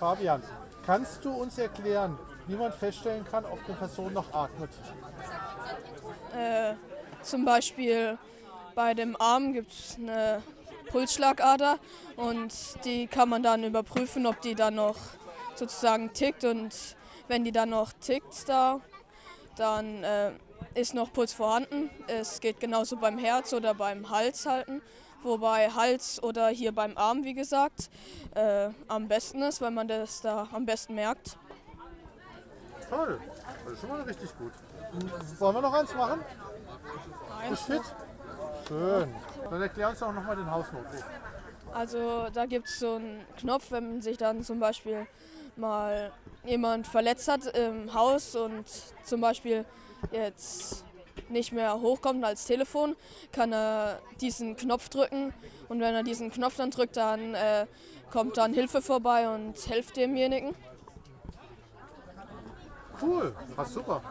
Fabian, kannst du uns erklären, wie man feststellen kann, ob eine Person noch atmet? Äh, zum Beispiel bei dem Arm gibt es eine Pulsschlagader und die kann man dann überprüfen, ob die dann noch sozusagen tickt und wenn die dann noch tickt da, dann äh, ist noch Puls vorhanden. Es geht genauso beim Herz oder beim Hals halten, wobei Hals oder hier beim Arm, wie gesagt, äh, am besten ist, weil man das da am besten merkt. Toll, das ist schon mal richtig gut. Wollen wir noch eins machen? Bist fit? Schön. Dann erklär uns doch nochmal den Hausnotruf. Also da gibt es so einen Knopf, wenn sich dann zum Beispiel mal jemand verletzt hat im Haus und zum Beispiel jetzt nicht mehr hochkommt als Telefon, kann er diesen Knopf drücken und wenn er diesen Knopf dann drückt, dann äh, kommt dann Hilfe vorbei und hilft demjenigen. Cool, passt super.